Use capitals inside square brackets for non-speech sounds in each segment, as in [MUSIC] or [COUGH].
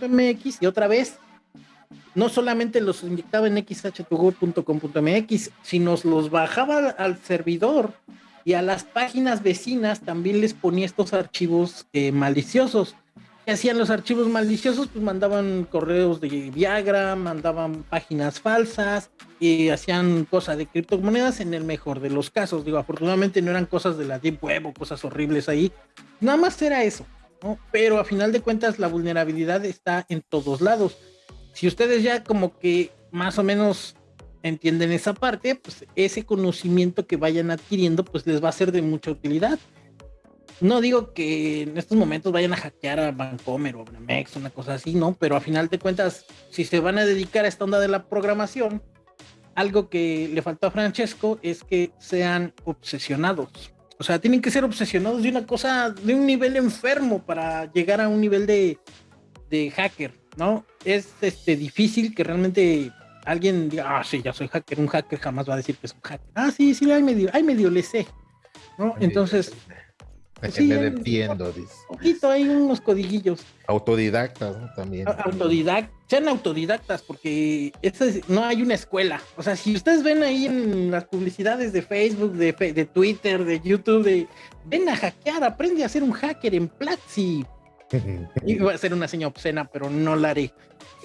xh2go.mx y otra vez no solamente los inyectaba en xh2go.com.mx, sino los bajaba al servidor y a las páginas vecinas también les ponía estos archivos eh, maliciosos. ¿Qué hacían los archivos maliciosos? Pues mandaban correos de Viagra, mandaban páginas falsas, y hacían cosas de criptomonedas en el mejor de los casos. Digo, afortunadamente no eran cosas de la Deep Web o cosas horribles ahí. Nada más era eso, Pero a final de cuentas la vulnerabilidad está en todos lados. Si ustedes ya como que más o menos entienden esa parte, pues ese conocimiento que vayan adquiriendo, pues les va a ser de mucha utilidad. No digo que en estos momentos vayan a hackear a Bancomer o a Bramex, una cosa así, ¿no? Pero a final de cuentas, si se van a dedicar a esta onda de la programación, algo que le faltó a Francesco es que sean obsesionados. O sea, tienen que ser obsesionados de una cosa, de un nivel enfermo para llegar a un nivel de, de hacker, ¿no? Es este, difícil que realmente alguien diga, ah, sí, ya soy hacker, un hacker jamás va a decir que es un hacker. Ah, sí, sí, hay medio, hay medio le sé, ¿no? Entonces... Sí, me defiendo, dice. poquito, hay unos codiguillos. Autodidactas, ¿no? También. Autodidactas, sean autodidactas, porque no hay una escuela. O sea, si ustedes ven ahí en las publicidades de Facebook, de, de Twitter, de YouTube, de ven a hackear, aprende a ser un hacker en Platzi. [LAUGHS] Iba a ser una seña obscena, pero no la haré.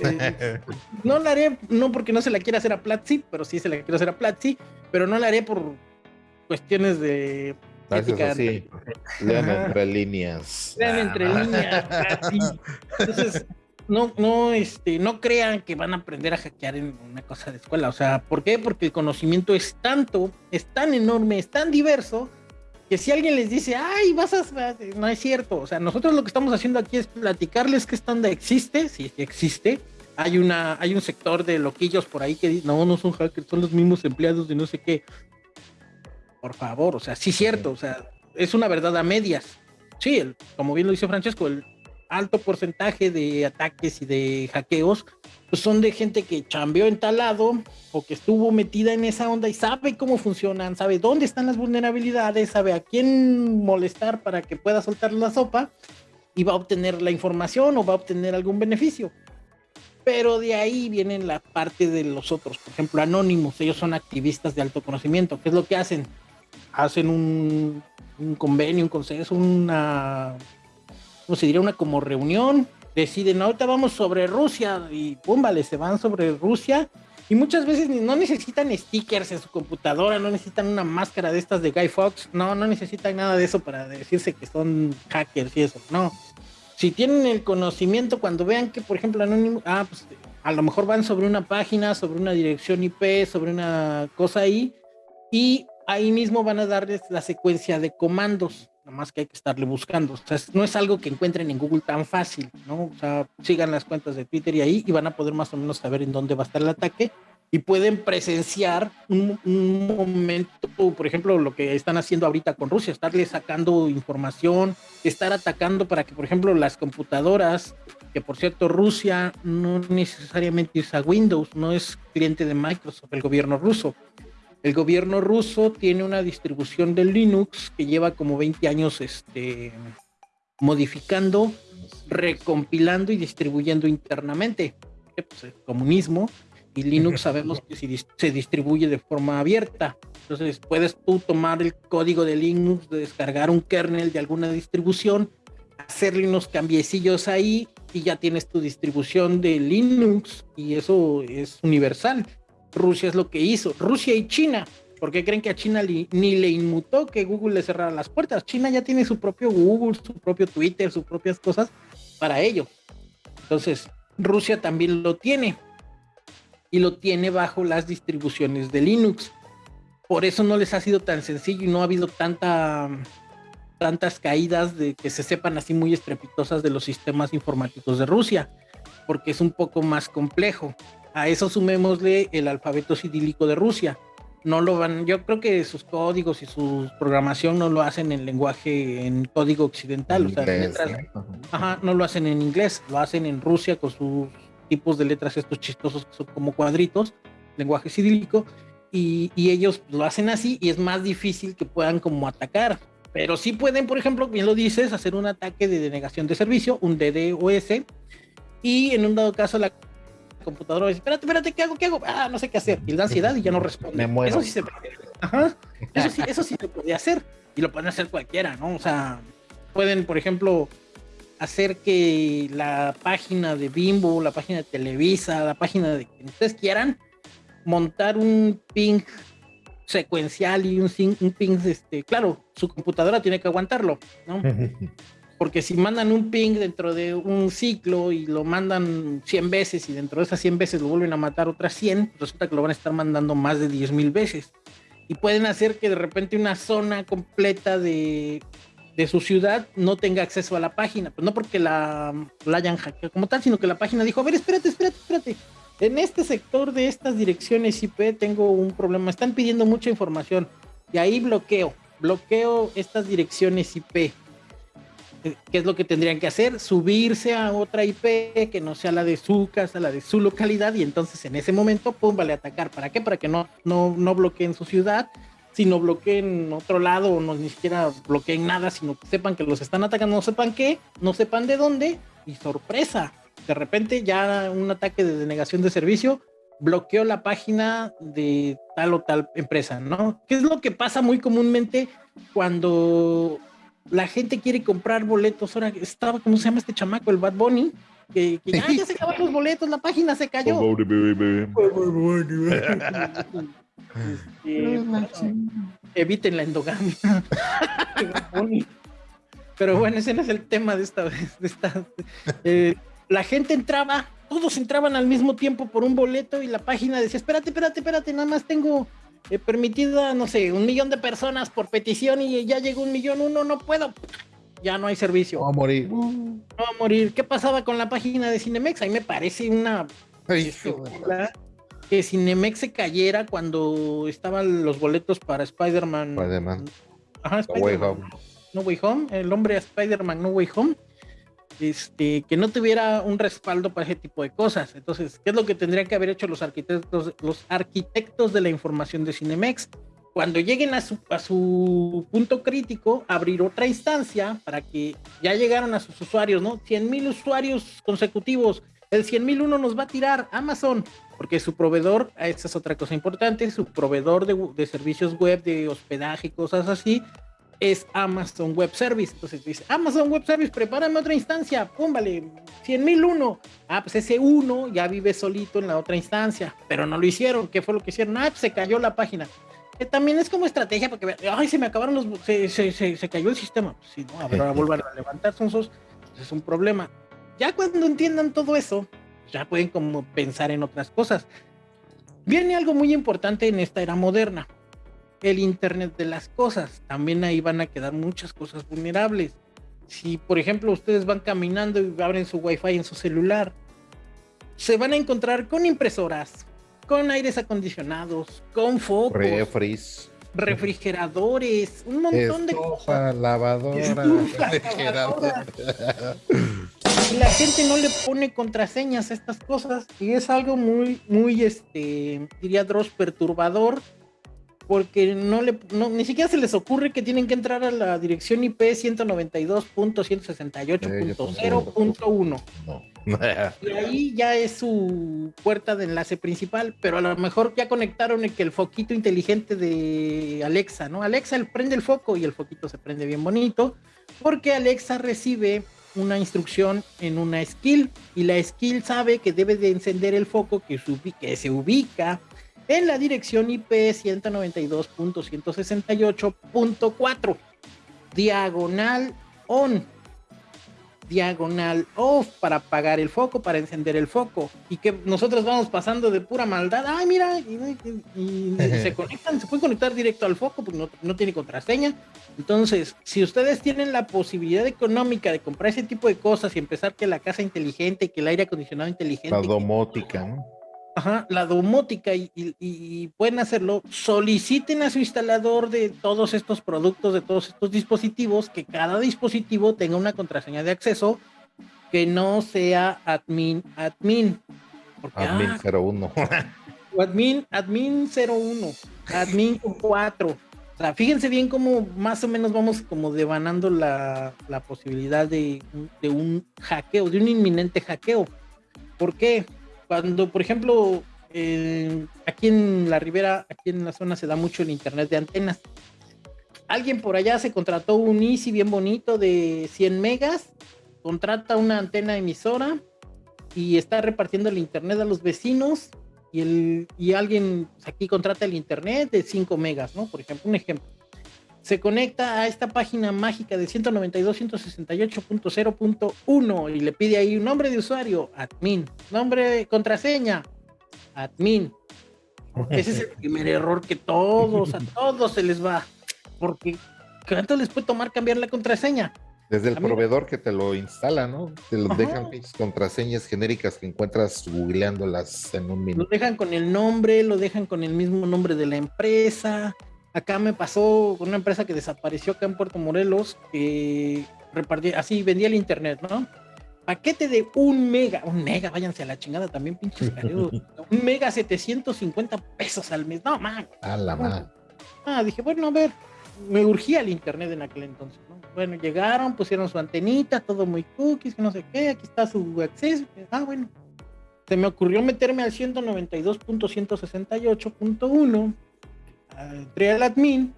Eh, [LAUGHS] no la haré, no porque no se la quiera hacer a Platzi, pero sí se la quiero hacer a Platzi, pero no la haré por cuestiones de ética. Sí. Lean entre líneas. Lean entre líneas. Entonces, no, no, este, no crean que van a aprender a hackear en una cosa de escuela. O sea, ¿por qué? Porque el conocimiento es tanto, es tan enorme, es tan diverso que si alguien les dice, ay, vas a... No es cierto. O sea, nosotros lo que estamos haciendo aquí es platicarles que esta onda existe, si existe. Hay, una, hay un sector de loquillos por ahí que dicen, no, no son hackers, son los mismos empleados de no sé qué. Por favor, o sea, sí cierto, o sea, es una verdad a medias. Sí, como bien lo dice Francesco, el alto porcentaje de ataques y de hackeos pues son de gente que chambeó en tal lado o que estuvo metida en esa onda y sabe cómo funcionan, sabe dónde están las vulnerabilidades, sabe a quién molestar para que pueda soltar la sopa y va a obtener la información o va a obtener algún beneficio. Pero de ahí vienen la parte de los otros, por ejemplo, anónimos, ellos son activistas de alto conocimiento. ¿Qué es lo que hacen? Hacen un, convenio, un consenso, una, ¿cómo se diría? Una como reunión deciden, ahorita vamos sobre Rusia y pum, se van sobre Rusia y muchas veces no necesitan stickers en su computadora, no necesitan una máscara de estas de Guy Fox, no, no necesitan nada de eso para decirse que son hackers y eso, no. Si tienen el conocimiento, cuando vean que, por ejemplo, Anonymous, ah, pues a lo mejor van sobre una página, sobre una dirección IP, sobre una cosa ahí, y ahí mismo van a darles la secuencia de comandos nada más que hay que estarle buscando. O sea, no es algo que encuentren en Google tan fácil, ¿no? O sea, sigan las cuentas de Twitter y ahí y van a poder más o menos saber en dónde va a estar el ataque y pueden presenciar un, momento, por ejemplo, lo que están haciendo ahorita con Rusia, estarle sacando información, estar atacando para que, por ejemplo, las computadoras, que por cierto Rusia no necesariamente usa Windows, no es cliente de Microsoft, el gobierno ruso. El gobierno ruso tiene una distribución de Linux que lleva como 20 años este, modificando, recompilando y distribuyendo internamente. Pues, el comunismo y Linux [LAUGHS] sabemos que se distribuye de forma abierta. Entonces puedes tú tomar el código de Linux, descargar un kernel de alguna distribución, hacerle unos cambiecillos ahí y ya tienes tu distribución de Linux y eso es universal. Rusia es lo que hizo. Rusia y China. ¿Por qué creen que a China ni le inmutó que Google le cerrara las puertas? China ya tiene su propio Google, su propio Twitter, sus propias cosas para ello. Entonces, Rusia también lo tiene. Y lo tiene bajo las distribuciones de Linux. Por eso no les ha sido tan sencillo y no ha habido tanta, tantas caídas de que se sepan así muy estrepitosas de los sistemas informáticos de Rusia. Porque es un poco más complejo. A eso sumémosle el alfabeto cirílico de Rusia. No lo van, yo creo que sus códigos y su programación no lo hacen en lenguaje, en código occidental, o sea, letras, ajá, no lo hacen en inglés, lo hacen en Rusia con sus tipos de letras estos chistosos que son como cuadritos, lenguaje cirílico, y, y, ellos lo hacen así y es más difícil que puedan como atacar. Pero sí pueden, por ejemplo, bien lo dices, hacer un ataque de denegación de servicio, un DDoS, y en un dado caso la computadora dice, espérate, espérate, ¿qué hago? ¿Qué hago? Ah, no sé qué hacer. Y le da ansiedad y ya no responde. Me muero. Eso sí se puede. Ajá. Eso sí, eso sí se puede hacer. Y lo pueden hacer cualquiera, ¿no? O sea, pueden, por ejemplo, hacer que la página de Bimbo, la página de Televisa, la página de quien ustedes quieran, montar un ping secuencial y un, un ping, este, claro, su computadora tiene que aguantarlo, ¿no? [LAUGHS] Porque si mandan un ping dentro de un ciclo y lo mandan 100 veces y dentro de esas 100 veces lo vuelven a matar otras 100, resulta que lo van a estar mandando más de 10 mil veces. Y pueden hacer que de repente una zona completa de, de su ciudad no tenga acceso a la página. Pues no porque la, la hayan hackeado como tal, sino que la página dijo, a ver, espérate, espérate, espérate. En este sector de estas direcciones IP tengo un problema. Están pidiendo mucha información. Y ahí bloqueo. Bloqueo estas direcciones IP. ¿Qué es lo que tendrían que hacer? Subirse a otra IP que no sea la de su casa, la de su localidad, y entonces en ese momento, pum, vale atacar. ¿Para qué? Para que no, no, no bloqueen su ciudad, sino bloqueen otro lado, o no ni siquiera bloqueen nada, sino que sepan que los están atacando, no sepan qué, no sepan de dónde, y sorpresa. De repente ya un ataque de denegación de servicio bloqueó la página de tal o tal empresa, ¿no? ¿Qué es lo que pasa muy comúnmente cuando la gente quiere comprar boletos. Ahora estaba, ¿cómo se llama este chamaco? El Bad Bunny. Que, que ya, ya se acabaron los boletos, la página se cayó. [LAUGHS] Este, eviten la endogamia. [LAUGHS] Pero bueno, ese no es el tema de esta vez. De esta, eh, la gente entraba, todos entraban al mismo tiempo por un boleto y la página decía, espérate, espérate, espérate, nada más tengo eh, permitida, no sé, un millón de personas por petición y ya llegó un millón uno, no puedo. Ya no hay servicio. Vamos a morir. No va a morir. ¿Qué pasaba con la página de Cinemex? Ahí me parece una Ay, que Cinemex se cayera cuando estaban los boletos para Spider-Man. Spider-Man. Ajá, No Way Spider-Man. Home. No Way Home, el hombre Spider-Man No Way Home, este, que no tuviera un respaldo para ese tipo de cosas. Entonces, ¿qué es lo que tendrían que haber hecho los arquitectos, los arquitectos de la información de Cinemex? Cuando lleguen a su, a su punto crítico, abrir otra instancia para que ya llegaron a sus usuarios, ¿no? 100 mil usuarios consecutivos. El 100 mil uno nos va a tirar Amazon, porque su proveedor, esta es otra cosa importante, su proveedor de, de servicios web, de hospedaje y cosas así, es Amazon Web Service. Entonces dice, Amazon Web Service, prepárame otra instancia, pum, vale, 100 mil uno. Ah, pues ese uno ya vive solito en la otra instancia, pero no lo hicieron. ¿Qué fue lo que hicieron? Ah, pues se cayó la página. Que también es como estrategia porque, ay, se me acabaron los, se, se, se, se cayó el sistema. Pues sí, no, a ver, ahora vuelvan a levantar sonsos. Pues es un problema. Ya cuando entiendan todo eso, ya pueden como pensar en otras cosas. Viene algo muy importante en esta era moderna el Internet de las cosas. También ahí van a quedar muchas cosas vulnerables. Si, por ejemplo, ustedes van caminando y abren su Wi-Fi en su celular, se van a encontrar con impresoras, con aires acondicionados, con focos, Refris. refrigeradores, un montón de cosas. Lavadora. Estufa, la gente no le pone contraseñas a estas cosas y es algo muy, muy, este, diría Dross, perturbador porque no le, no, ni siquiera se les ocurre que tienen que entrar a la dirección IP 192.168.0.1 No. y ahí ya es su puerta de enlace principal, pero a lo mejor ya conectaron el que el foquito inteligente de Alexa, ¿no? Alexa prende el foco y el foquito se prende bien bonito, porque Alexa recibe una instrucción en una skill y la skill sabe que debe de encender el foco que, se ubi- que se ubica en la dirección IP 192.168.4 diagonal on diagonal off para apagar el foco, para encender el foco. Y que nosotros vamos pasando de pura maldad. Ay, mira, y, y- y [LAUGHS] se conectan, se pueden conectar directo al foco porque no, no tiene contraseña. Entonces, si ustedes tienen la posibilidad económica de comprar ese tipo de cosas y empezar que la casa inteligente, que el aire acondicionado inteligente, La que- domótica, ¿no? Ajá, la domótica y, y- y pueden hacerlo, soliciten a su instalador de todos estos productos, de todos estos dispositivos, que cada dispositivo tenga una contraseña de acceso que no sea admin, admin. Porque, Admin ah, 01. [LAUGHS] o admin, admin 01, admin 4. O sea, fíjense bien cómo más o menos vamos como devanando la, la posibilidad de, de un hackeo, de un inminente hackeo. ¿Por qué? Cuando, por ejemplo, aquí en la ribera, aquí en la zona se da mucho el internet de antenas. Alguien por allá se contrató un Easy bien bonito de 100 megas, contrata una antena emisora y está repartiendo el internet a los vecinos y, el, y alguien pues, aquí contrata el internet de 5 megas, ¿no? Por ejemplo, un ejemplo. Se conecta a esta página mágica de 192.168.0.1 y le pide ahí un nombre de usuario, admin, nombre, contraseña, admin. Ese es el primer error que todos, a todos se les va. Porque ¿cuánto les puede tomar cambiar la contraseña? Desde el proveedor que te lo instala, ¿no? Te lo dejan contraseñas genéricas que encuentras googleándolas en un minuto. Lo dejan con el nombre, lo dejan con el mismo nombre de la empresa. Acá me pasó con una empresa que desapareció acá en Puerto Morelos, que repartía, así vendía el internet, ¿no? Paquete de un mega, un mega, váyanse a la chingada también, pinches [LAUGHS] un mega 750 pesos al mes, no, man. A la man. Ah, dije, bueno, a ver, me urgía el internet en aquel entonces, ¿no? Bueno, llegaron, pusieron su antenita, todo muy cookies, que no sé qué, aquí está su acceso. Ah, bueno. Se me ocurrió meterme al 192.168.1, entré al admin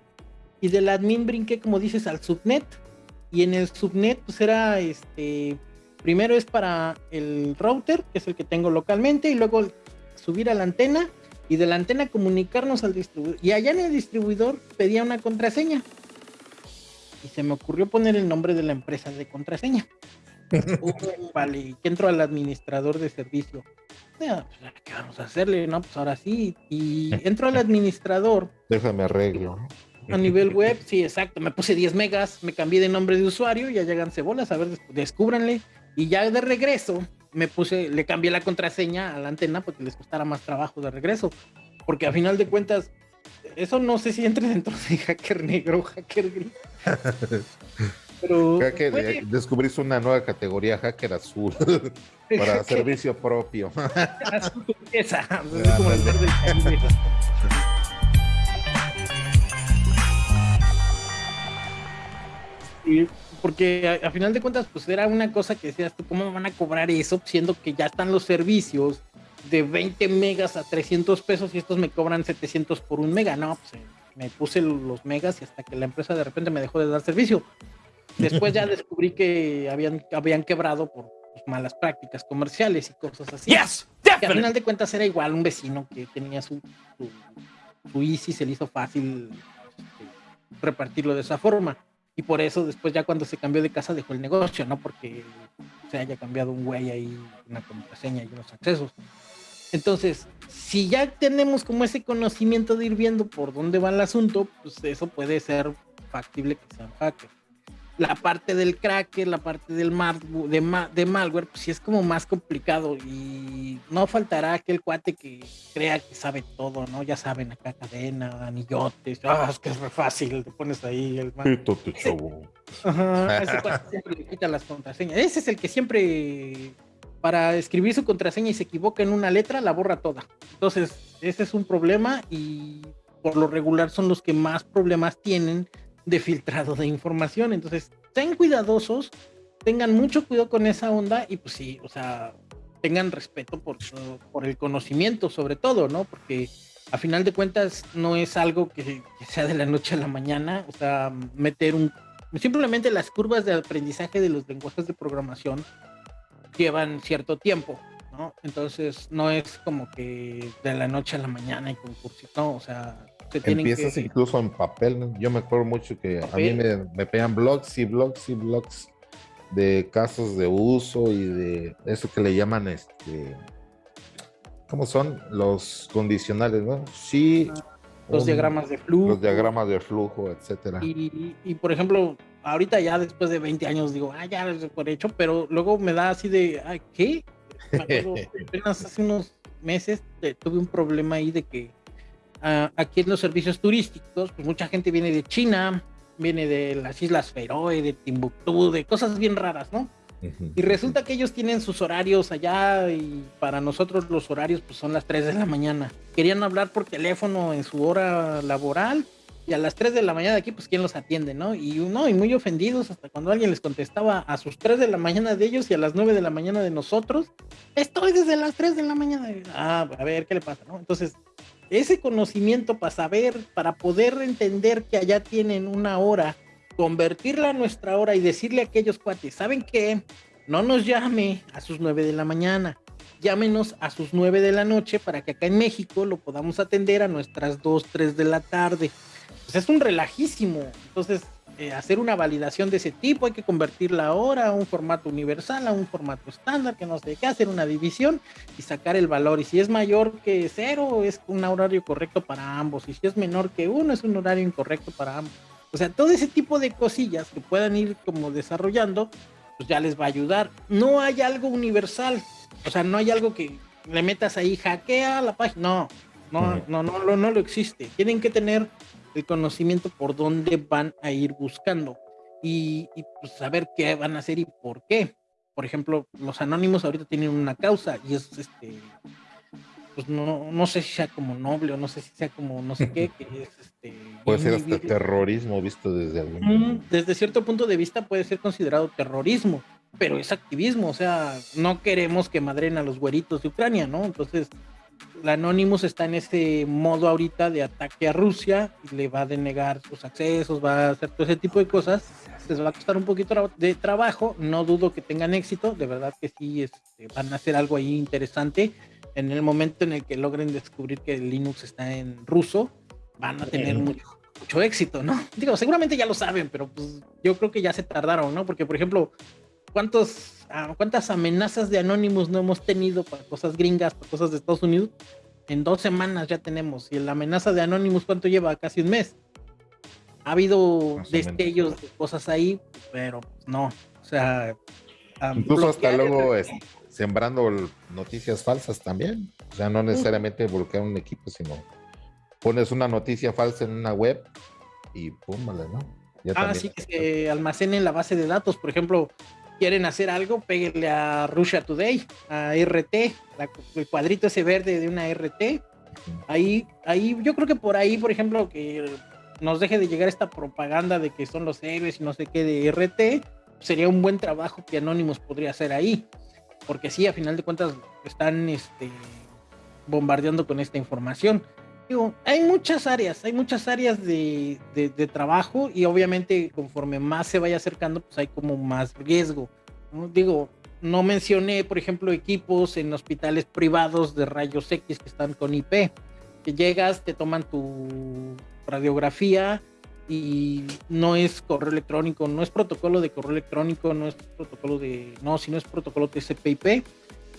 y del admin brinqué, como dices, al subnet. Y en el subnet, pues era este. Primero es para el router, que es el que tengo localmente, y luego subir a la antena y de la antena comunicarnos al distribuidor. Y allá en el distribuidor pedía una contraseña. Y se me ocurrió poner el nombre de la empresa de contraseña. Vale, que entro al administrador de servicio. Pues, ¿Qué vamos a hacerle? No, pues ahora sí. Y entro al administrador. Déjame arreglo. A nivel web, sí, exacto. Me puse 10 megas, me cambié de nombre de usuario, ya llegan cebolas, a ver, descúbranle. Y ya de regreso, me puse, le cambié la contraseña a la antena porque les costara más trabajo de regreso. Porque a final de cuentas, eso no sé si entre dentro de hacker negro o hacker gris. [LAUGHS] Pero que descubriste una nueva categoría, hacker azul, [LAUGHS] para servicio propio. azul turquesa, [LAUGHS] como el verde y porque a, final de cuentas, pues era una cosa que decías tú, ¿cómo van a cobrar eso? Siendo que ya están los servicios de 20 megas a 300 pesos y estos me cobran 700 por un mega. No, pues eh, me puse los megas y hasta que la empresa de repente me dejó de dar servicio. Después ya descubrí que habían, habían quebrado por pues, malas prácticas comerciales y cosas así. Yes, y al final de cuentas era igual un vecino que tenía su, su, su Easy, se le hizo fácil este, repartirlo de esa forma. Y por eso después ya cuando se cambió de casa dejó el negocio, no porque se haya cambiado un güey ahí, una contraseña y unos accesos. Entonces, si ya tenemos como ese conocimiento de ir viendo por dónde va el asunto, pues eso puede ser factible que sean hackers la parte del cracker, la parte del de, de malware, pues sí es como más complicado y no faltará aquel cuate que crea que sabe todo, ¿no? Ya saben, acá cadena, anillotes, ah, es que es re fácil, te pones ahí el Ajá, ese cuate siempre le quita las contraseñas. Ese es el que siempre, para escribir su contraseña y se equivoca en una letra, la borra toda. Entonces, ese es un problema y por lo regular son los que más problemas tienen de filtrado de información. Entonces, sean cuidadosos, tengan mucho cuidado con esa onda y pues sí, o sea, tengan respeto por, por el conocimiento sobre todo, ¿no? Porque a final de cuentas no es algo que, sea de la noche a la mañana, o sea, meter un... Simplemente las curvas de aprendizaje de los lenguajes de programación llevan cierto tiempo, ¿no? Entonces no es como que de la noche a la mañana y concurso, no, o sea, Empiezas incluso en papel. Yo me acuerdo mucho que a mí me, me pegan blogs y blogs y blogs de casos de uso y de eso que le llaman este. ¿Cómo son? Los condicionales, ¿no? Sí. Ah, los diagramas de flujo. Los diagramas de flujo, etcétera. Y, y, por ejemplo, ahorita ya después de 20 años digo, ah, ya es por hecho, pero luego me da así de, ¿qué? Me acuerdo, [LAUGHS] apenas hace unos meses eh, tuve un problema ahí de que aquí en los servicios turísticos, pues mucha gente viene de China, viene de las Islas Feroe, de Timbuktu, de cosas bien raras, ¿no? Y resulta que ellos tienen sus horarios allá y para nosotros los horarios pues son las 3 de la mañana. Querían hablar por teléfono en su hora laboral y a las 3 de la mañana de aquí, pues quién los atiende, ¿no? Y uno, y muy ofendidos hasta cuando alguien les contestaba a sus 3 de la mañana de ellos y a las 9 de la mañana de nosotros, estoy desde las 3 de la mañana. Ah, a ver, ¿qué le pasa, no? Entonces, ese conocimiento para saber, para poder entender que allá tienen una hora, convertirla a nuestra hora y decirle a aquellos cuates, ¿saben qué? No nos llame a sus 9 de la mañana, llámenos a sus 9 de la noche para que acá en México lo podamos atender a nuestras 2, 3 de la tarde pues es un relajísimo. Entonces, eh, hacer una validación de ese tipo, hay que convertirla ahora a un formato universal, a un formato estándar, que no sé qué, hacer una división y sacar el valor. Y si es mayor que cero, es un horario correcto para ambos. Y si es menor que uno, es un horario incorrecto para ambos. O sea, todo ese tipo de cosillas que puedan ir como desarrollando, pues ya les va a ayudar. No hay algo universal. O sea, no hay algo que le metas ahí, hackea la página. No, no, no, no, no, no lo existe. Tienen que tener el conocimiento por dónde van a ir buscando y, pues saber qué van a hacer y por qué. Por ejemplo, los anónimos ahorita tienen una causa y es este, pues no, no sé si sea como noble o no sé si sea como no sé qué, [LAUGHS] que es este. Puede ser hasta terrorismo visto desde algún. Desde cierto punto de vista puede ser considerado terrorismo, pero es activismo, o sea, no queremos que madren a los güeritos de Ucrania, ¿no? Entonces, la Anonymous está en ese modo ahorita de ataque a Rusia y le va a denegar sus accesos, va a hacer todo ese tipo de cosas. Les va a costar un poquito de trabajo, no dudo que tengan éxito, de verdad que sí este, van a hacer algo ahí interesante. En el momento en el que logren descubrir que Linux está en ruso, van a tener mucho, mucho éxito, ¿no? Digo, seguramente ya lo saben, pero pues yo creo que ya se tardaron, ¿no? Porque, por ejemplo, ¿cuántos cuántas amenazas de Anonymous no hemos tenido para cosas gringas, para cosas de Estados Unidos. En dos semanas ya tenemos. Y la amenaza de Anonymous, ¿cuánto lleva? Casi un mes. Ha habido destellos de cosas ahí, pero no. O sea, incluso hasta luego sembrando noticias falsas también. O sea, no necesariamente bloquear un equipo, sino pones una noticia falsa en una web y pum, ¿no? ah, sí, que se almacene en la base de datos. Por ejemplo, quieren hacer algo, péguenle a Russia Today, a RT, el cuadrito ese verde de una RT. Ahí, ahí, yo creo que por ahí, por ejemplo, que nos deje de llegar esta propaganda de que son los héroes y no sé qué de RT, sería un buen trabajo que Anonymous podría hacer ahí. Porque sí, a final de cuentas están este, bombardeando con esta información hay muchas áreas, hay muchas áreas de, trabajo y obviamente conforme más se vaya acercando, pues hay como más riesgo. Digo, no mencioné, por ejemplo, equipos en hospitales privados de rayos X que están con IP, que llegas, te toman tu radiografía y no es correo electrónico, no es protocolo de correo electrónico, no es protocolo de, no, sino es protocolo TCP/IP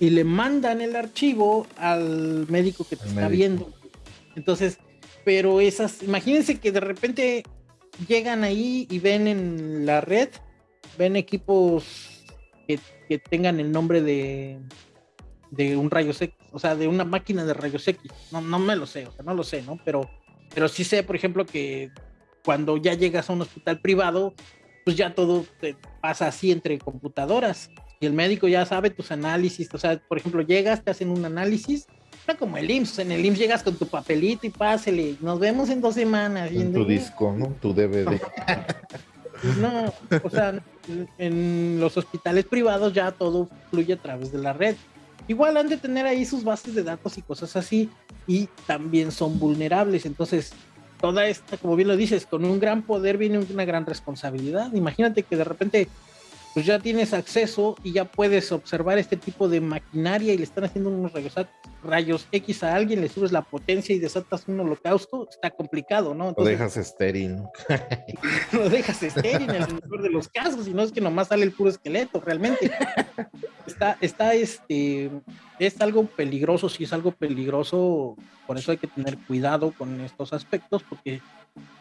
y le mandan el archivo al médico que te está viendo entonces, pero esas, imagínense que de repente llegan ahí y ven en la red, ven equipos que, tengan el nombre de, de un rayos X, o sea, de una máquina de rayos X. No, no me lo sé, o sea, no lo sé, ¿no? Pero, pero sí sé, por ejemplo, que cuando ya llegas a un hospital privado, pues ya todo te pasa así entre computadoras y el médico ya sabe tus análisis, o sea, por ejemplo, llegas, te hacen un análisis como el IMSS. En el IMSS llegas con tu papelito y pásele. Nos vemos en dos semanas. En tu disco, ¿no? Tu DVD. [LAUGHS] no, o sea, en los hospitales privados ya todo fluye a través de la red. Igual han de tener ahí sus bases de datos y cosas así. Y también son vulnerables. Entonces, toda esta, como bien lo dices, con un gran poder viene una gran responsabilidad. Imagínate que de repente pues ya tienes acceso y ya puedes observar este tipo de maquinaria y le están haciendo unos rayos, X a alguien, le subes la potencia y desatas un holocausto, está complicado, ¿no? lo dejas estéril. [LAUGHS] lo dejas estéril en el mejor de los casos, y no es que nomás sale el puro esqueleto, realmente. [LAUGHS] Está, está, este, es algo peligroso, sí es algo peligroso, por eso hay que tener cuidado con estos aspectos, porque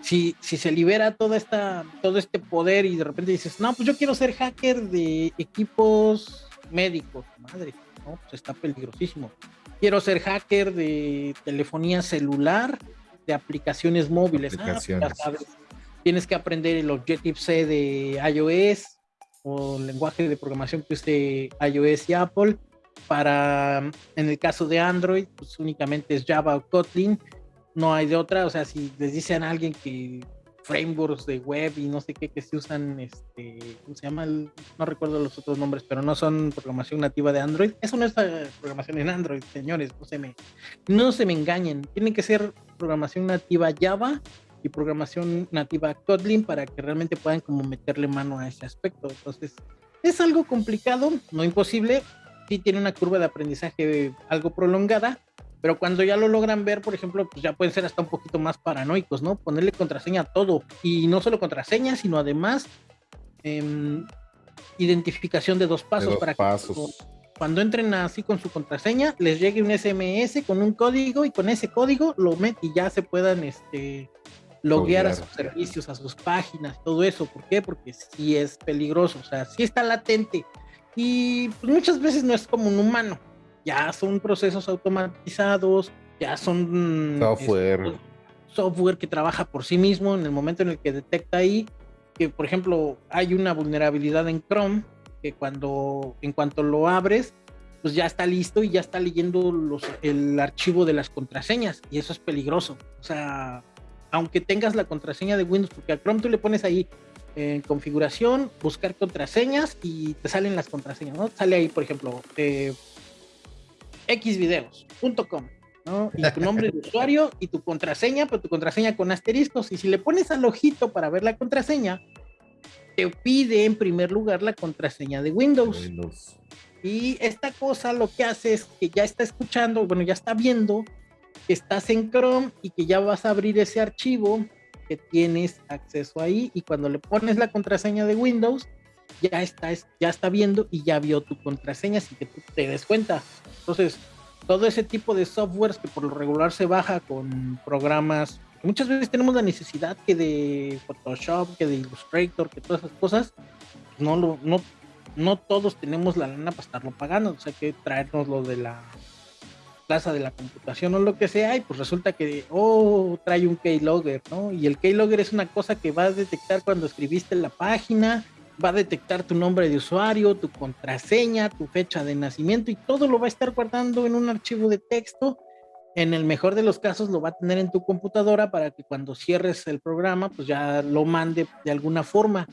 si, si se libera toda esta, todo este poder y de repente dices, no, pues yo quiero ser hacker de equipos médicos, madre, no, pues está peligrosísimo. Quiero ser hacker de telefonía celular, de aplicaciones móviles. Ah, pues tienes que aprender el Objective-C de iOS o el lenguaje de programación que use iOS y Apple. Para, en el caso de Android, pues únicamente es Java o Kotlin no hay de otra, o sea, si les dicen a alguien que frameworks de web y no sé qué que se usan, este, ¿cómo se llama? no recuerdo los otros nombres, pero no son programación nativa de Android. Eso no es programación en Android, señores, no se me, no se me engañen. Tiene que ser programación nativa Java y programación nativa Kotlin para que realmente puedan como meterle mano a ese aspecto. Entonces, es algo complicado, no imposible. Sí tiene una curva de aprendizaje algo prolongada, pero cuando ya lo logran ver, por ejemplo, pues ya pueden ser hasta un poquito más paranoicos, ¿no? Ponerle contraseña a todo. Y no solo contraseña, sino además em, identificación de dos pasos para que cuando entren así con su contraseña, les llegue un SMS con un código y con ese código lo meten y ya se puedan este, loguear a sus servicios, a sus páginas, todo eso. ¿Por qué? Porque sí es peligroso, o sea, sí está latente. Y pues, muchas veces no es como un humano ya son procesos automatizados, ya son software. Este, software que trabaja por sí mismo en el momento en el que detecta ahí que, por ejemplo, hay una vulnerabilidad en Chrome que cuando, en cuanto lo abres, pues ya está listo y ya está leyendo los, el archivo de las contraseñas y eso es peligroso. O sea, aunque tengas la contraseña de Windows, porque a Chrome tú le pones ahí en configuración, buscar contraseñas y te salen las contraseñas, ¿no? Sale ahí, por ejemplo, eh, xvideos.com, ¿no? Y tu nombre de [LAUGHS] usuario y tu contraseña, pero tu contraseña con asteriscos. Y si le pones al ojito para ver la contraseña, te pide en primer lugar la contraseña de Windows. Y esta cosa lo que hace es que ya está escuchando, bueno, ya está viendo que estás en Chrome y que ya vas a abrir ese archivo que tienes acceso ahí y cuando le pones la contraseña de Windows, ya está, ya está viendo y ya vio tu contraseña sin que tú te des cuenta. Entonces, todo ese tipo de softwares que por lo regular se baja con programas, muchas veces tenemos la necesidad que de Photoshop, que de Illustrator, que todas esas cosas, no, lo, no, no todos tenemos la lana para estarlo pagando, o sea que traernos lo de la plaza de la computación o lo que sea, y pues resulta que, oh, trae un keylogger, ¿no? Y el keylogger es una cosa que va a detectar cuando escribiste la página, va a detectar tu nombre de usuario, tu contraseña, tu fecha de nacimiento y todo lo va a estar guardando en un archivo de texto. En el mejor de los casos lo va a tener en tu computadora para que cuando cierres el programa pues ya lo mande de alguna forma.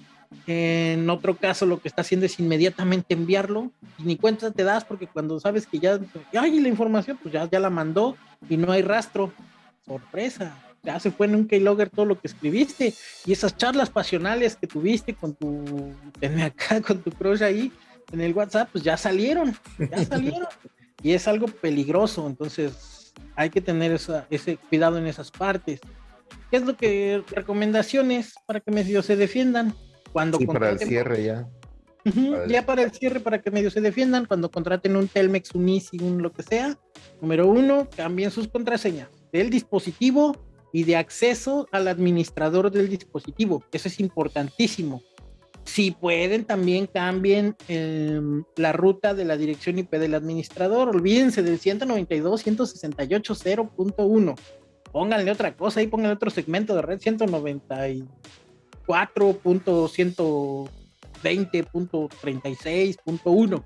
En otro caso lo que está haciendo es inmediatamente enviarlo y ni cuenta te das porque cuando sabes que ya hay la información pues ya, ya la mandó y no hay rastro. Sorpresa ya se fue en un keylogger todo lo que escribiste y esas charlas pasionales que tuviste con tu, acá, con tu crush ahí en el WhatsApp, pues ya salieron, ya salieron. y es algo peligroso, entonces hay que tener ese cuidado en esas partes. ¿Qué es lo que recomendaciones para que medio se defiendan? Cuando sí, para el cierre ya. ya para el cierre, para que medio se defiendan, cuando contraten un Telmex, un Easy, un lo que sea. Número uno, cambien sus contraseñas del dispositivo y de acceso al administrador del dispositivo. Eso es importantísimo. Si pueden, también cambien em, la ruta de la dirección IP del administrador. Olvídense del 192.168.0.1. Pónganle otra cosa y pónganle otro segmento de red 194.120.36.1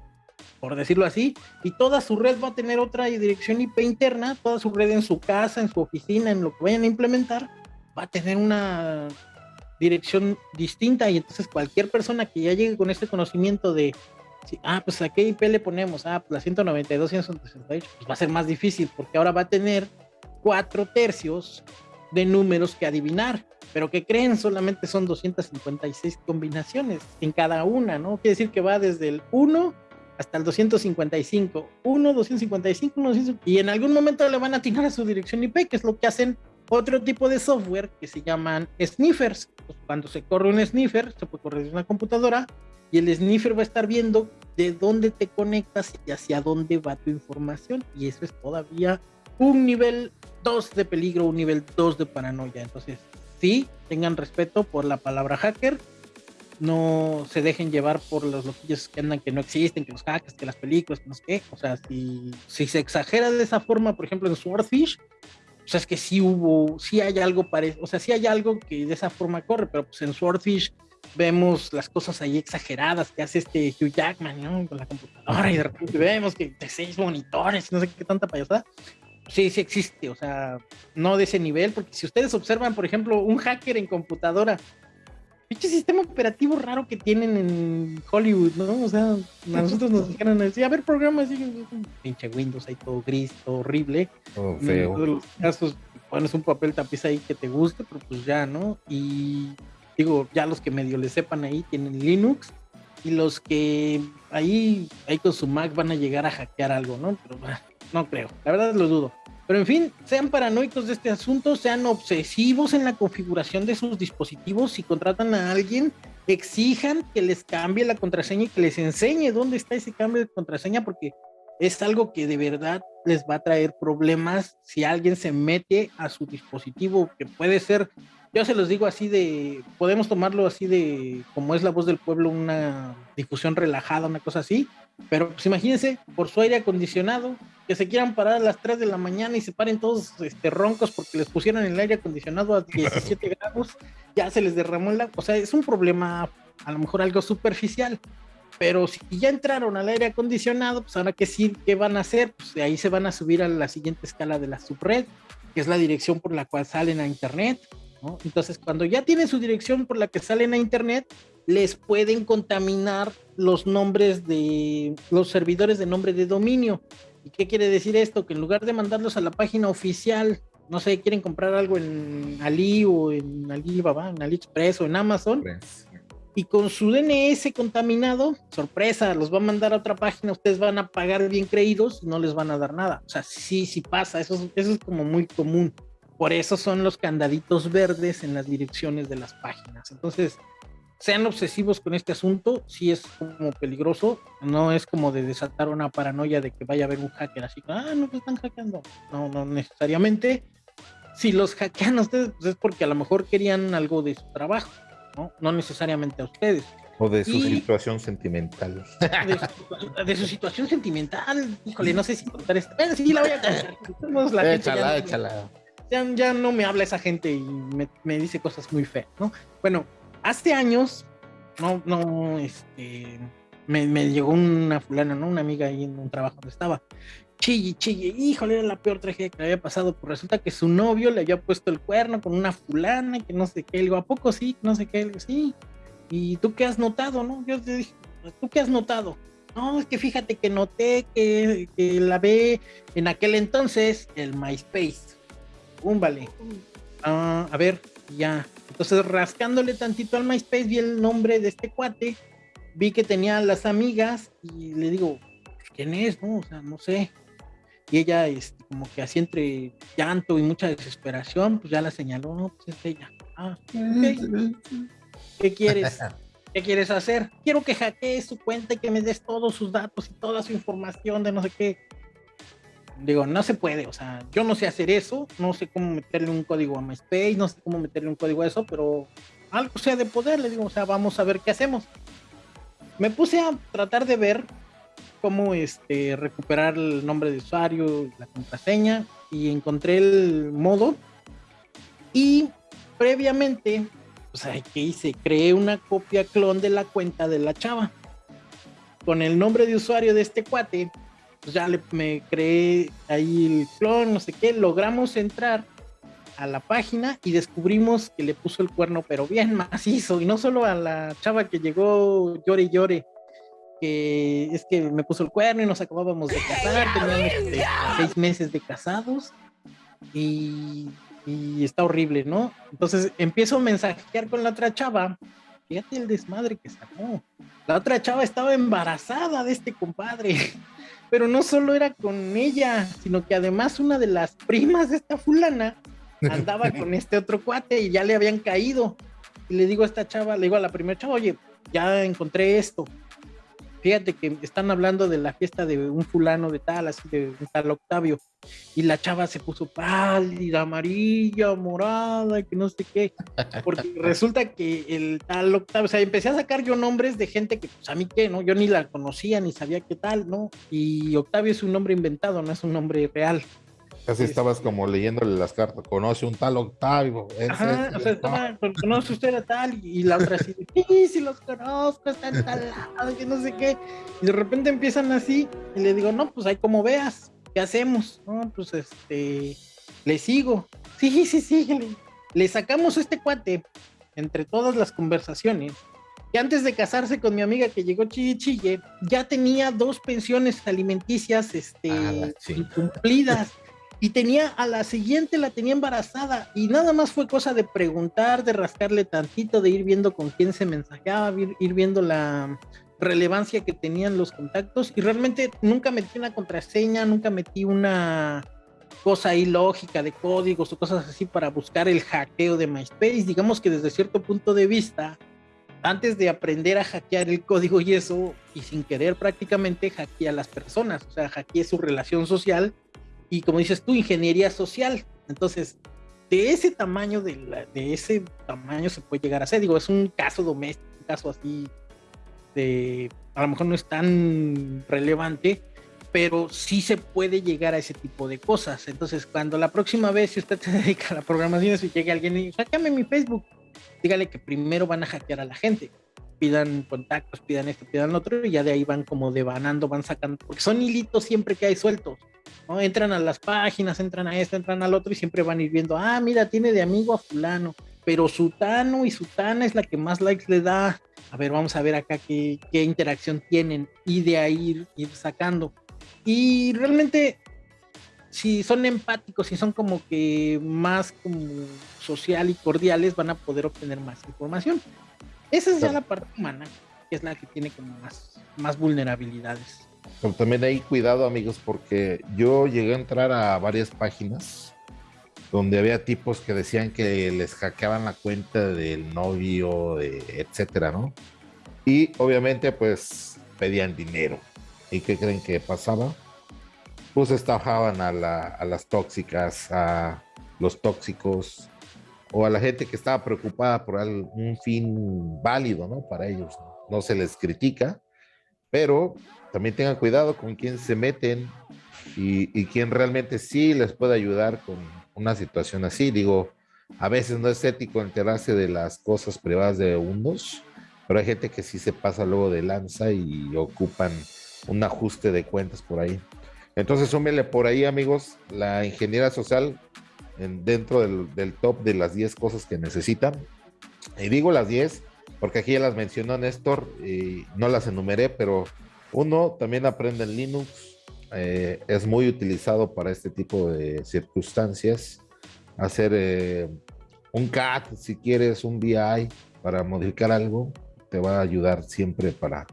por decirlo así, y toda su red va a tener otra dirección IP interna, toda su red en su casa, en su oficina, en lo que vayan a implementar, va a tener una dirección distinta y entonces cualquier persona que ya llegue con este conocimiento de, ah, pues a qué IP le ponemos, ah, pues la 192, 168, pues va a ser más difícil porque ahora va a tener cuatro tercios de números que adivinar, pero que creen solamente son 256 combinaciones en cada una, ¿no? Quiere decir que va desde el 1 hasta el 255. 1, 255, 1, 255. Y en algún momento le van a atinar a su dirección IP, que es lo que hacen otro tipo de software que se llaman sniffers. Pues, cuando se corre un sniffer, se puede correr desde una computadora y el sniffer va a estar viendo de dónde te conectas y hacia dónde va tu información. Y eso es todavía un nivel 2 de peligro, un nivel 2 de paranoia. Entonces, sí, tengan respeto por la palabra hacker no se dejen llevar por los loquillos que andan que no existen, que los hackers, que las películas, que no sé qué. O sea, si, si se exagera de esa forma, por ejemplo, en Swordfish, o sea, es que sí hubo, sí hay algo parecido, o sea, sí hay algo que de esa forma corre, pero pues en Swordfish vemos las cosas ahí exageradas que hace este Hugh Jackman, ¿no? Con la computadora y de repente vemos que de seis monitores, no sé qué tanta payasada. Sí, sí existe, o sea, no de ese nivel, porque si ustedes observan, por ejemplo, un hacker en computadora, pinche sistema operativo raro que tienen en Hollywood, ¿no? O sea, a [LAUGHS] nosotros nos dijeron así, a ver, programa así, pinche Windows ahí todo gris, todo horrible. Todo feo. En todos los casos pones un papel tapiz ahí que te guste, pero pues ya, ¿no? Y digo, ya los que medio le sepan ahí tienen Linux y los que ahí, ahí con su Mac van a llegar a hackear algo, ¿no? Pero no creo, la verdad lo dudo. Pero en fin, sean paranoicos de este asunto, sean obsesivos en la configuración de sus dispositivos. Si contratan a alguien, exijan que les cambie la contraseña y que les enseñe dónde está ese cambio de contraseña, porque es algo que de verdad les va a traer problemas si alguien se mete a su dispositivo, que puede ser yo se los digo así de, podemos tomarlo así de, como es la voz del pueblo, una difusión relajada, una cosa así, pero pues imagínense, por su aire acondicionado, que se quieran parar a las 3 de la mañana y se paren todos este, roncos porque les pusieron el aire acondicionado a 17 [LAUGHS] grados, ya se les derramó el agua, o sea, es un problema a lo mejor algo superficial, pero si ya entraron al aire acondicionado, pues ahora que sí, ¿qué van a hacer? Pues de ahí se van a subir a la siguiente escala de la subred, que es la dirección por la cual salen a internet, entonces, cuando ya tienen su dirección por la que salen a internet, les pueden contaminar los nombres de los servidores de nombre de dominio. ¿Y qué quiere decir esto? Que en lugar de mandarlos a la página oficial, no sé, quieren comprar algo en Ali o en Alibaba, en AliExpress o en Amazon, y con su DNS contaminado, sorpresa, los va a mandar a otra página, ustedes van a pagar bien creídos y no les van a dar nada. O sea, sí, sí pasa, eso, eso es como muy común. Por eso son los candaditos verdes en las direcciones de las páginas. Entonces, sean obsesivos con este asunto, sí es como peligroso, no es como de desatar una paranoia de que vaya a haber un hacker así, ah, no, me están hackeando. No, no necesariamente. Si los hackean a ustedes, pues es porque a lo mejor querían algo de su trabajo, ¿no? No necesariamente a ustedes. O de su situación sentimental. De su, situación sentimental. Híjole, no sé si contar esto. sí, la voy a contar. [LAUGHS] échala, échala ya, no me habla esa gente y me, dice cosas muy feas, ¿no? Bueno, hace años, no, no, este, me, llegó una fulana, ¿no? Una amiga ahí en un trabajo donde estaba. Chille, chille, híjole, era la peor tragedia que había pasado. Pues resulta que su novio le había puesto el cuerno con una fulana, que no sé qué. Le digo, ¿a poco sí? No sé qué. Le digo, sí. ¿Y tú qué has notado, no? Yo le dije, ¿tú qué has notado? No, es que fíjate que noté que, que la ve en aquel entonces el MySpace un vale. Ah, a ver, ya. Entonces, rascándole tantito al MySpace, vi el nombre de este cuate, vi que tenía las amigas y le digo, ¿quién es? No, o sea, no sé. Y ella, este, como que así entre llanto y mucha desesperación, pues ya la señaló, no, pues es ella. Ah, ¿Qué quieres? [LAUGHS] ¿Qué quieres hacer? Quiero que hackees su cuenta y que me des todos sus datos y toda su información de no sé qué digo, no se puede, o sea, yo no sé hacer eso, no sé cómo meterle un código a MySpace, no sé cómo meterle un código a eso, pero algo sea de poder, le digo, o sea, vamos a ver qué hacemos. Me puse a tratar de ver cómo este, recuperar el nombre de usuario, la contraseña, y encontré el modo. Y previamente, o sea, ¿qué hice? Creé una copia clon de la cuenta de la chava. Con el nombre de usuario de este cuate, pues ya le, me creé ahí el clon, no sé qué, logramos entrar a la página y descubrimos que le puso el cuerno, pero bien macizo, y no solo a la chava que llegó llore y llore, que es que me puso el cuerno y nos acabábamos de [LAUGHS] casar, teníamos este, seis meses de casados y, y, está horrible, ¿no? Entonces empiezo a mensajear con la otra chava, fíjate el desmadre que sacó. La otra chava estaba embarazada de este compadre pero no solo era con ella, sino que además una de las primas de esta fulana andaba [LAUGHS] con este otro cuate y ya le habían caído. Y le digo a esta chava, le digo a la primera chava, oye, ya encontré esto. Fíjate que están hablando de la fiesta de un fulano de tal, así de, tal Octavio. Y la chava se puso pálida, amarilla, morada, que no sé qué. Porque [LAUGHS] resulta que el tal Octavio, o sea, empecé a sacar yo nombres de gente que, pues a mí qué, ¿no? Yo ni la conocía, ni sabía qué tal, ¿no? Y Octavio es un nombre inventado, no es un nombre real. Casi estabas como leyéndole las cartas, conoce un tal Octavio. Ajá, o sea, estaba, conoce usted a tal, y la otra así, sí, sí los conozco, están tal lado, que no sé qué. Y de repente empiezan así, y le digo, no, pues ahí como veas, ¿qué hacemos? No, pues este, le sigo. Sí, sí, sí, le, le sacamos este cuate entre todas las conversaciones que antes de casarse con mi amiga que llegó chille ya tenía dos pensiones alimenticias este, ah, incumplidas. Y tenía a la siguiente la tenía embarazada y nada más fue cosa de preguntar, de rascarle tantito, de ir viendo con quién se mensajeaba, ir, viendo la relevancia que tenían los contactos y realmente nunca metí una contraseña, nunca metí una cosa ilógica de códigos o cosas así para buscar el hackeo de MySpace. Digamos que desde cierto punto de vista, antes de aprender a hackear el código y eso, y sin querer prácticamente hackeé a las personas, o sea, hackeé su relación social y como dices tú, ingeniería social. Entonces, de ese tamaño, de, de ese tamaño se puede llegar a ser, digo, es un caso doméstico, un caso así de, a lo mejor no es tan relevante, pero sí se puede llegar a ese tipo de cosas. Entonces, cuando la próxima vez, si usted [LAUGHS] se dedica a la programación, si llega alguien y hackeame mi Facebook, dígale que primero van a hackear a la gente. Pidan contactos, pidan esto, pidan lo otro, y ya de ahí van como devanando, van sacando, porque son hilitos siempre que hay sueltos. ¿No? Entran a las páginas, entran a esto, entran al otro, y siempre van a ir viendo, ah, mira, tiene de amigo a fulano, pero Sutano y Sutana es la que más likes le da. A ver, vamos a ver acá qué, qué interacción tienen, y de ahí ir sacando. Y realmente si son empáticos, si son como que más como social y cordiales, van a poder obtener más información. Esa es ya la parte humana, que es la que tiene como más, más vulnerabilidades. Pero también hay cuidado, amigos, porque yo llegué a entrar a varias páginas donde había tipos que decían que les hackeaban la cuenta del novio, etcétera, ¿no? Y obviamente, pues pedían dinero. ¿Y qué creen que pasaba? pues estafaban a, las tóxicas, a los tóxicos o a la gente que estaba preocupada por un fin válido, ¿no? Para ellos. No se les critica, pero también tengan cuidado con quién se meten y, y quién realmente sí les puede ayudar con una situación así. Digo, a veces no es ético enterarse de las cosas privadas de unos, pero hay gente que sí se pasa luego de lanza y ocupan un ajuste de cuentas por ahí. Entonces, súmele por ahí, amigos, la ingeniería social dentro del, top de las 10 cosas que necesitan. Y digo las 10 porque aquí ya las mencionó Néstor y no las enumeré, pero uno también aprende en Linux. Eh, es muy utilizado para este tipo de circunstancias. Hacer eh, un CAT, si quieres, un BI para modificar algo, te va a ayudar siempre para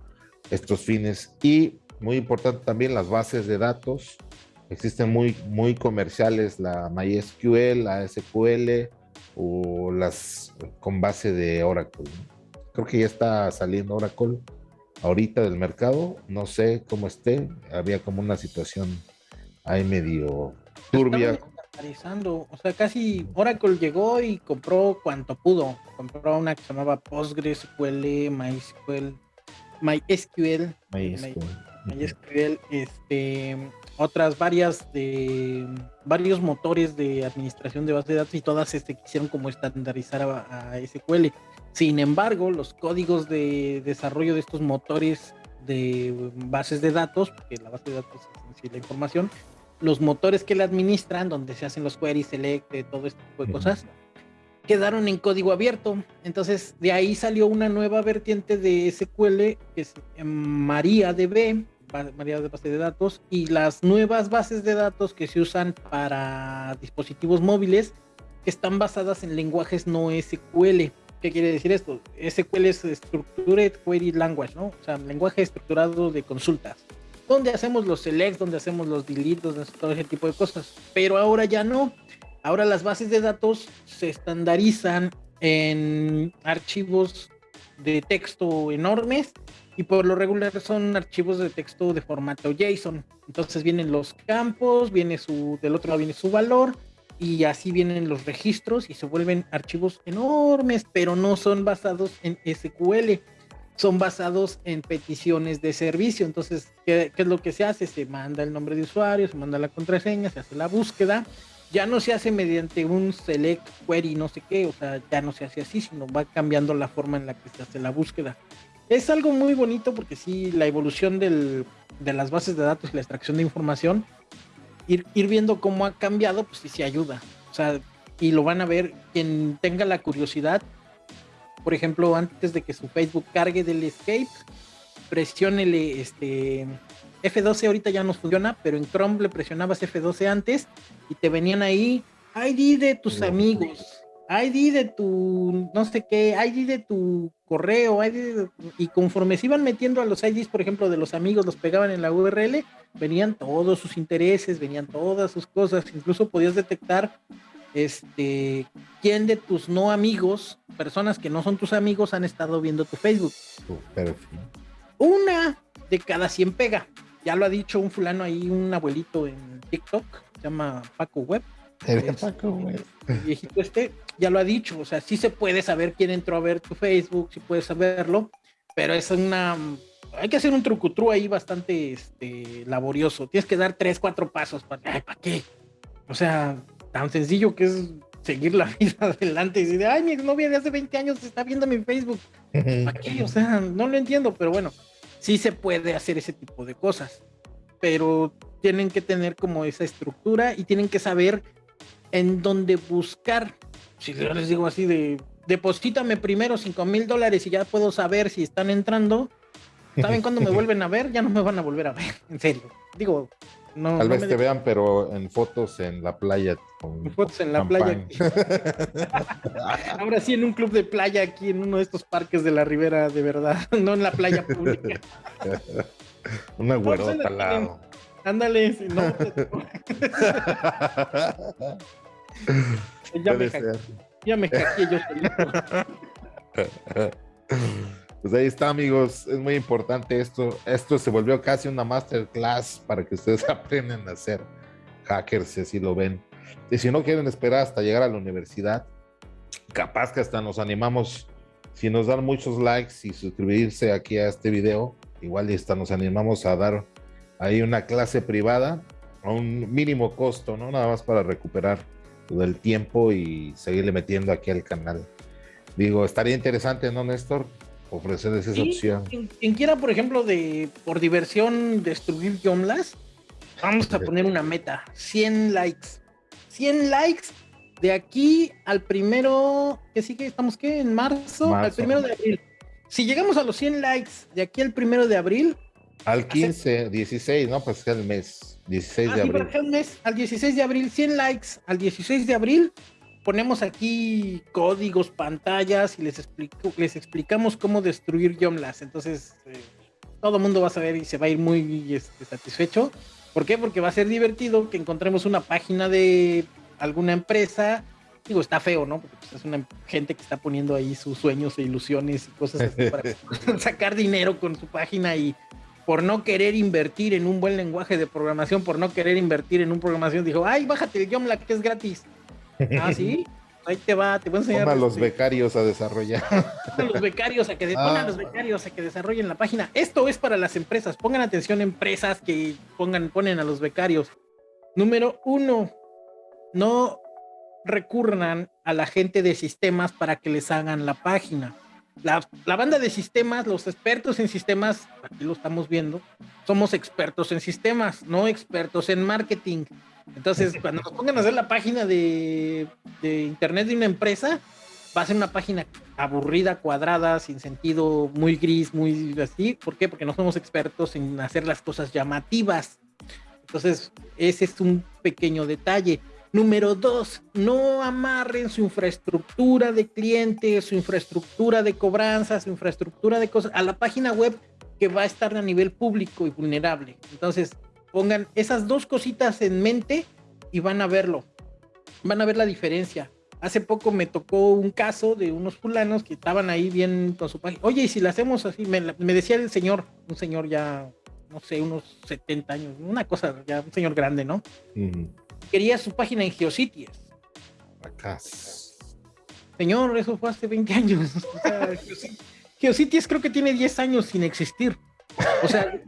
estos fines. Y muy importante también las bases de datos. Existen muy, muy comerciales, la MySQL, la SQL o las con base de Oracle. Creo que ya está saliendo Oracle ahorita del mercado. No sé cómo esté. Había como una situación ahí medio turbia. O sea, casi Oracle llegó y compró cuanto pudo. Compró una que se llamaba PostgreSQL, MySQL, MySQL. MySQL MySQL, este, otras varias de varios motores de administración de bases de datos y todas este, quisieron como estandarizar a, SQL. Sin embargo, los códigos de desarrollo de estos motores de bases de datos, porque la base de datos es la información, los motores que la administran, donde se hacen los queries, select, todo este tipo de cosas, quedaron en código abierto. Entonces, de ahí salió una nueva vertiente de SQL que es MariaDB, variedad de bases de datos y las nuevas bases de datos que se usan para dispositivos móviles que están basadas en lenguajes no SQL. ¿Qué quiere decir esto? SQL es Structured Query Language, ¿no? O sea, lenguaje estructurado de consultas. Donde hacemos los selects, donde hacemos los deletes, todo ese tipo de cosas. Pero ahora ya no. Ahora las bases de datos se estandarizan en archivos de texto enormes y por lo regular son archivos de texto de formato JSON. Entonces vienen los campos, viene su, del otro lado viene su valor y así vienen los registros y se vuelven archivos enormes, pero no son basados en SQL, son basados en peticiones de servicio. Entonces, ¿qué, ¿qué, es lo que se hace? Se manda el nombre de usuario, se manda la contraseña, se hace la búsqueda. Ya no se hace mediante un select query, no sé qué, o sea, ya no se hace así, sino va cambiando la forma en la que se hace la búsqueda es algo muy bonito porque sí, la evolución del, de las bases de datos y la extracción de información ir, ir viendo cómo ha cambiado, pues sí, sí ayuda. O sea, y lo van a ver quien tenga la curiosidad. Por ejemplo, antes de que su Facebook cargue del escape, presiónele este F12 ahorita ya no funciona, pero en Chrome le presionabas F12 antes y te venían ahí ID de tus amigos, ID de tu no sé qué, ID de tu correo, ID y conforme se iban metiendo a los IDs, por ejemplo, de los amigos, los pegaban en la URL, venían todos sus intereses, venían todas sus cosas, incluso podías detectar este quién de tus no amigos, personas que no son tus amigos, han estado viendo tu Facebook. Una de cada 100 pega. Ya lo ha dicho un fulano ahí, un abuelito en TikTok, se llama Paco Web. Paco Web. El viejito este ya lo ha dicho, o sea, sí se puede saber quién entró a ver tu Facebook, sí puedes saberlo, pero es una hay que hacer un trucutru ahí bastante este, laborioso. Tienes que dar tres, cuatro pasos para, ¿para qué? O sea, tan sencillo que es seguir la [LAUGHS] vida adelante y decir, ay, mi novia de hace 20 años está viendo mi Facebook. ¿Para qué? O sea, no lo entiendo, pero bueno, sí se puede hacer ese tipo de cosas, pero tienen que tener como esa estructura y tienen que saber en dónde buscar. Si yo les digo así de, deposítame primero 5 mil dólares y ya puedo saber si están entrando. ¿Saben cuándo me [LAUGHS] vuelven a ver? Ya no me van a volver a ver, [LAUGHS] en serio. Digo, no. Tal vez te vean, pero en fotos en la playa. en fotos en la playa. [LAUGHS] Ahora sí, en un club de playa aquí, en uno de estos parques de la Ribera, de verdad, no en la playa pública. Una güerota al lado. Ándale, si no. [LAUGHS] ya, me ya me hackeé yo solito. [LAUGHS] Pues ahí está, amigos. Es muy importante esto. Esto se volvió casi una masterclass para que ustedes [LAUGHS] aprendan a ser hackers, si así lo ven. Y si no quieren esperar hasta llegar a la universidad, capaz que hasta nos animamos, si nos dan muchos likes y suscribirse aquí a este video, igual y hasta nos animamos a dar ahí una clase privada a un mínimo costo, ¿no? Nada más para recuperar todo el tiempo y seguirle metiendo aquí al canal. Digo, estaría interesante, ¿no, Néstor? ofrecerles esa opción. Quien, quiera, por ejemplo, de por diversión destruir Yomlas, vamos a poner una meta, 100 likes. 100 likes de aquí al primero, que sí que estamos que en marzo, al primero de abril. Si llegamos a los 100 likes de aquí al primero de abril. Al 15, 16, ¿no? Pues es el mes, 16 de abril. El mes, al 16 de abril, 100 likes al 16 de abril, ponemos aquí códigos, pantallas y les, explico, les explicamos cómo destruir Yomlas. Entonces, eh, todo el mundo va a saber y se va a ir muy este, satisfecho. ¿Por qué? Porque va a ser divertido que encontremos una página de alguna empresa. Digo, está feo, ¿no? Porque pues, es una gente que está poniendo ahí sus sueños e ilusiones y cosas así para [LAUGHS] sacar dinero con su página y por no querer invertir en un buen lenguaje de programación, por no querer invertir en un programación, dijo, ay, bájate el Yomla que es gratis. Ah, sí. [LAUGHS] Ahí te va, te voy a enseñar. a los este, becarios a desarrollar. A los becarios a que pongan [LAUGHS] a ah. los becarios a que desarrollen la página. Esto es para las empresas. Pongan atención empresas que pongan, ponen a los becarios. Número uno, no recurran a la gente de sistemas para que les hagan la página. La, la, banda de sistemas, los expertos en sistemas, aquí lo estamos viendo, somos expertos en sistemas, no expertos en marketing. Entonces, [LAUGHS] cuando nos pongan a hacer la página de, internet de una empresa, va a ser una página aburrida, cuadrada, sin sentido, muy gris, muy así. ¿Por qué? Porque no somos expertos en hacer las cosas llamativas. Entonces, ese es un pequeño detalle. Número dos, no amarren su infraestructura de clientes, su infraestructura de cobranza, su infraestructura de cosas a la página web que va a estar a nivel público y vulnerable. Entonces, Pongan esas dos cositas en mente y van a verlo. Van a ver la diferencia. Hace poco me tocó un caso de unos fulanos que estaban ahí bien con su página. Oye, y si la hacemos así, me, decía el señor, un señor ya, no sé, unos 70 años, una cosa, ya un señor grande, ¿no? Quería su página en Geocities. Acá. Señor, eso fue hace 20 años. Geocities creo que tiene 10 años sin existir. O sea,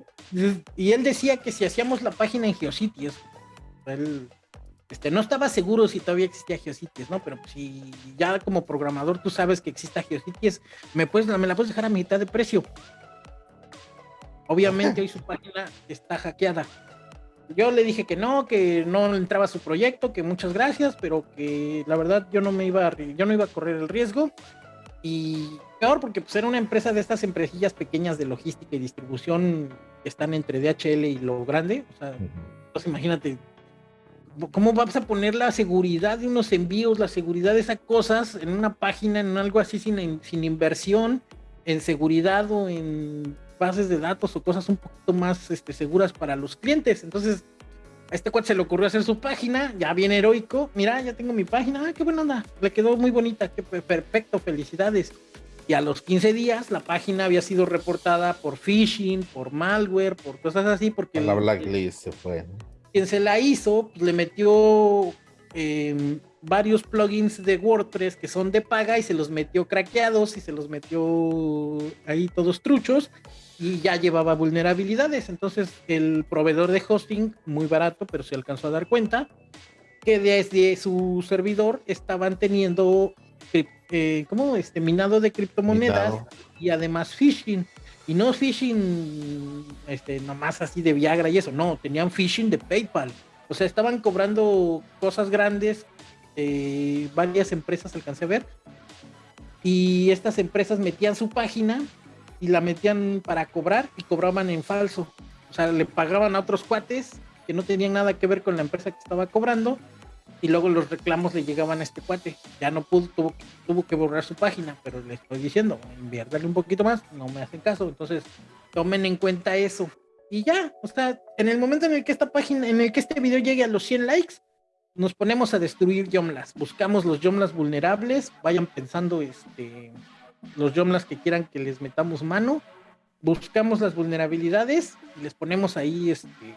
y él decía que si hacíamos la página en Geocities, él este, no estaba seguro si todavía existía Geocities, ¿no? Pero si ya como programador tú sabes que exista Geocities, me, puedes, me la puedes dejar a mitad de precio. Obviamente [LAUGHS] hoy su página está hackeada. Yo le dije que no, que no entraba a su proyecto, que muchas gracias, pero que la verdad yo no me iba a, yo no iba a correr el riesgo. Y peor porque pues era una empresa de estas empresillas pequeñas de logística y distribución que están entre DHL y lo grande. O sea, pues imagínate, ¿cómo vas a poner la seguridad de unos envíos, la seguridad de esas cosas en una página, en algo así sin, sin inversión, en seguridad o en bases de datos o cosas un poquito más este, seguras para los clientes? Entonces, a este cuate se le ocurrió hacer su página, ya bien heroico. Mira, ya tengo mi página, ah, qué buena onda, le quedó muy bonita, qué perfecto, felicidades. Y a los 15 días la página había sido reportada por phishing, por malware, por cosas así, porque... La blacklist se fue. Quien se la hizo, pues, le metió em, varios plugins de WordPress que son de paga y se los metió craqueados y se los metió ahí todos truchos y ya llevaba vulnerabilidades. Entonces el proveedor de hosting, muy barato, pero se alcanzó a dar cuenta que desde su servidor estaban teniendo eh, como este minado de criptomonedas y además phishing. Y no phishing este, nomás así de Viagra y eso, no, tenían phishing de PayPal. O sea, estaban cobrando cosas grandes, eh, varias empresas alcancé a ver. Y estas empresas metían su página y la metían para cobrar y cobraban en falso. O sea, le pagaban a otros cuates que no tenían nada que ver con la empresa que estaba cobrando y luego los reclamos le llegaban a este cuate. Ya no pudo, tuvo, tuvo que borrar su página, pero le estoy diciendo, inviértale un poquito más, no me hacen caso. Entonces, tomen en cuenta eso. Y ya, o sea, en el momento en el que esta página, en el que este video llegue a los 100 likes, nos ponemos a destruir Yomlas. Buscamos los Yomlas vulnerables, vayan pensando este, los Yomlas que quieran que les metamos mano. Buscamos las vulnerabilidades y les ponemos ahí este,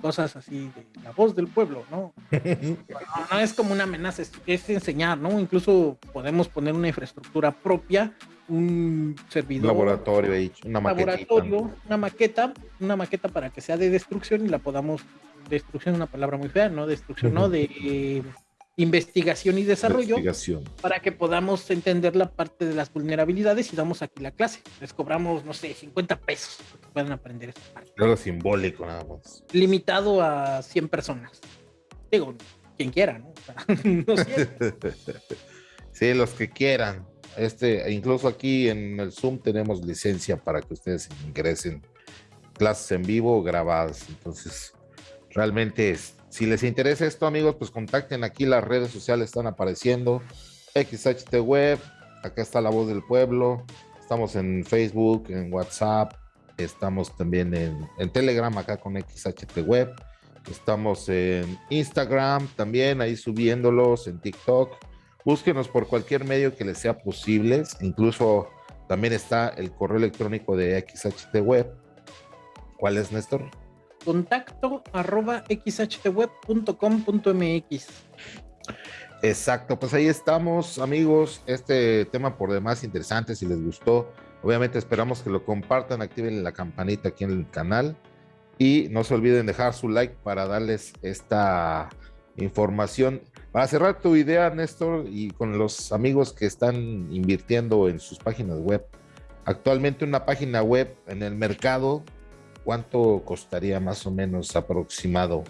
cosas así de la voz del pueblo, ¿no? [LAUGHS] no, es como una amenaza, es, enseñar, ¿no? Incluso podemos poner una infraestructura propia, un servidor. Laboratorio, una maqueta. Laboratorio, una maqueta, una maqueta para que sea de destrucción y la podamos. Destrucción es una palabra muy fea, ¿no? Destrucción, ¿no? [LAUGHS] De investigación y desarrollo para que podamos entender la parte de las vulnerabilidades y damos aquí la clase. Les cobramos, no sé, 50 pesos para que puedan aprender esta parte. Algo simbólico nada más. Limitado a 100 personas. Digo, quien quiera, ¿no? [LAUGHS] [LAUGHS] sí, los que quieran. Este, incluso aquí en el Zoom tenemos licencia para que ustedes ingresen clases en vivo grabadas. Entonces, realmente es si les interesa esto, amigos, pues contacten aquí, las redes sociales están apareciendo. XHT Web, acá está la voz del pueblo. Estamos en Facebook, en WhatsApp, estamos también en, Telegram acá con XHT Web. Estamos en Instagram también, ahí subiéndolos, en TikTok. Búsquenos por cualquier medio que les sea posible. Incluso también está el correo electrónico de XHT Web. ¿Cuál es, Néstor? Contacto arroba xhtweb.com.mx. Exacto, pues ahí estamos, amigos. Este tema por demás interesante, si les gustó. Obviamente esperamos que lo compartan, activen la campanita aquí en el canal y no se olviden dejar su like para darles esta información. Para cerrar tu idea, Néstor, y con los amigos que están invirtiendo en sus páginas web, actualmente una página web en el mercado ¿cuánto costaría más o menos aproximado